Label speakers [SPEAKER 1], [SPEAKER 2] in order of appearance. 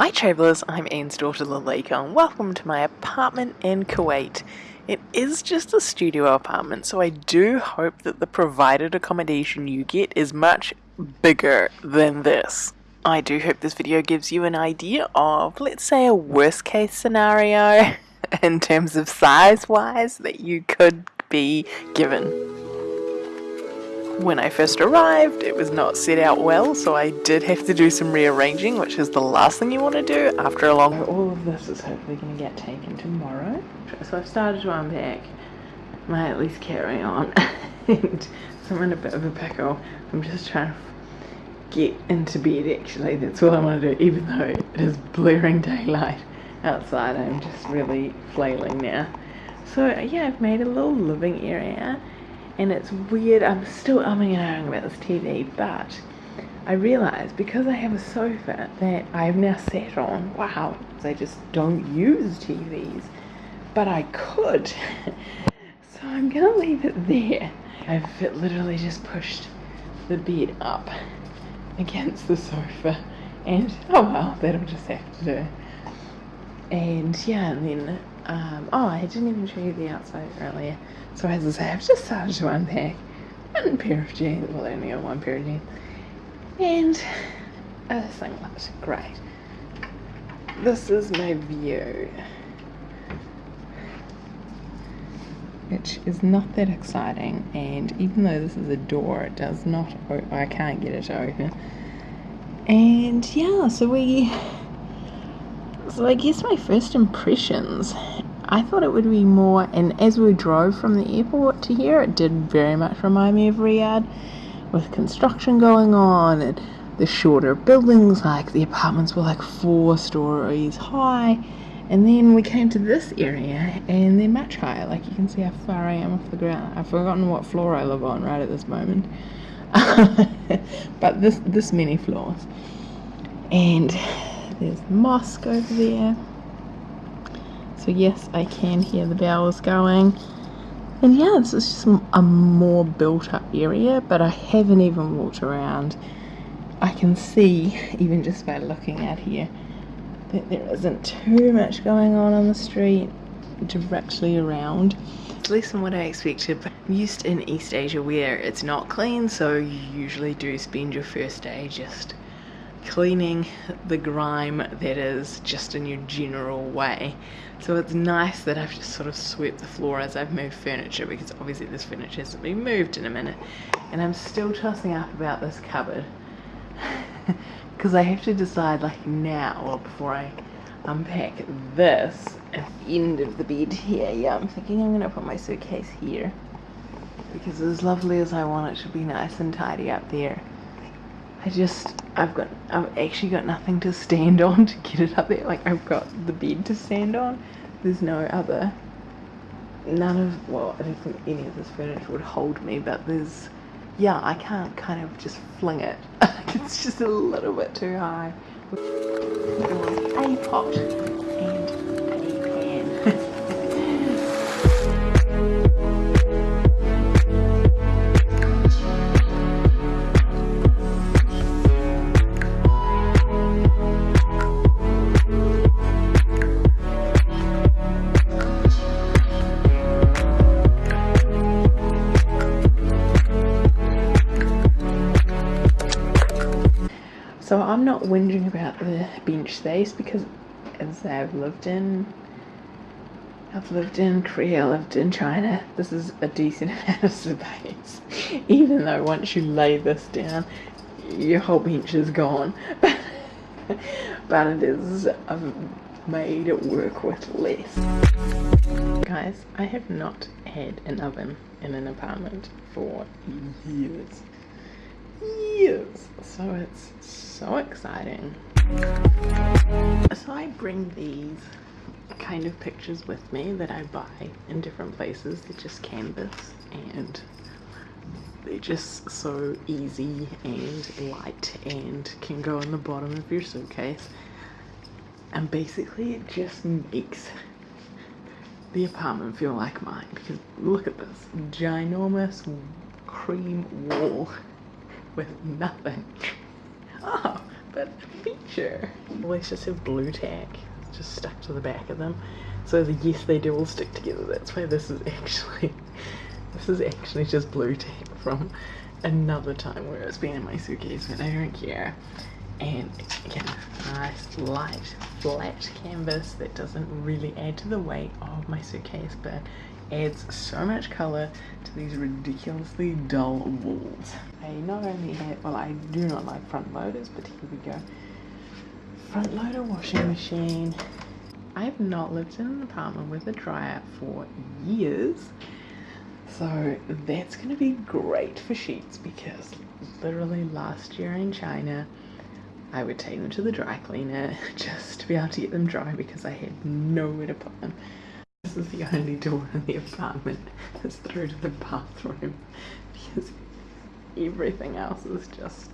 [SPEAKER 1] Hi travellers, I'm Anne's daughter Lalika and welcome to my apartment in Kuwait. It is just a studio apartment so I do hope that the provided accommodation you get is much bigger than this. I do hope this video gives you an idea of, let's say, a worst case scenario in terms of size wise that you could be given. When I first arrived, it was not set out well, so I did have to do some rearranging, which is the last thing you want to do after a long... All of this is hopefully going to get taken tomorrow. So I've started to unpack my at least carry on, and so I'm in a bit of a pickle. I'm just trying to get into bed actually, that's all I want to do, even though it is blaring daylight outside, I'm just really flailing now. So yeah, I've made a little living area and it's weird. I'm still umming and ahhing about this TV, but I realised because I have a sofa that I've now sat on, wow, I just don't use TVs, but I could. so I'm gonna leave it there. I've literally just pushed the bed up against the sofa, and oh well, that'll just have to do. And yeah, and then um, oh, I didn't even show you the outside earlier. So as I say, I've just started to unpack one pair of jeans. Well, I only got one pair of jeans. And a singlet. Great. This is my view. Which is not that exciting. And even though this is a door, it does not I can't get it open. And yeah, so we so I guess my first impressions, I thought it would be more, and as we drove from the airport to here, it did very much remind me of Riyadh, with construction going on and the shorter buildings, like the apartments were like four stories high. And then we came to this area and they're much higher. Like you can see how far I am off the ground. I've forgotten what floor I live on right at this moment. but this this many floors. And there's the mosque over there. So yes, I can hear the bells going. And yeah, this is just a more built up area, but I haven't even walked around. I can see, even just by looking out here, that there isn't too much going on on the street directly around. Least from what I expected, but I'm used in East Asia where it's not clean, so you usually do spend your first day just cleaning the grime that is just in your general way. So it's nice that I've just sort of swept the floor as I've moved furniture because obviously this furniture hasn't been moved in a minute. And I'm still tossing up about this cupboard because I have to decide like now or before I unpack this at the end of the bed here. Yeah, I'm thinking I'm going to put my suitcase here because as lovely as I want it to be nice and tidy up there I just I've got I've actually got nothing to stand on to get it up there. Like I've got the bed to stand on. There's no other none of well I don't think any of this furniture would hold me but there's yeah I can't kind of just fling it. It's just a little bit too high. A pot So I'm not whinging about the bench space because as I've lived in I've lived in Korea, lived in China. This is a decent amount of space. Even though once you lay this down, your whole bench is gone. but it is I've made it work with less. Guys, I have not had an oven in an apartment for years years. So it's so exciting. So I bring these kind of pictures with me that I buy in different places. They're just canvas and they're just so easy and light and can go in the bottom of your suitcase. And basically it just makes the apartment feel like mine because look at this ginormous cream wall with nothing. Oh, but a feature. Always just have Blu Tack just stuck to the back of them. So the, yes, they do all stick together. That's why this is actually, this is actually just Blu Tack from another time where it's been in my suitcase, but I don't care. And again, nice light flat canvas that doesn't really add to the weight of my suitcase, but adds so much color to these ridiculously dull walls. I not only have, well I do not like front loaders, but here we go. Front loader washing machine. I have not lived in an apartment with a dryer for years. So that's going to be great for sheets because literally last year in China, I would take them to the dry cleaner just to be able to get them dry because I had nowhere to put them. This is the only door in the apartment that's through to the bathroom because everything else is just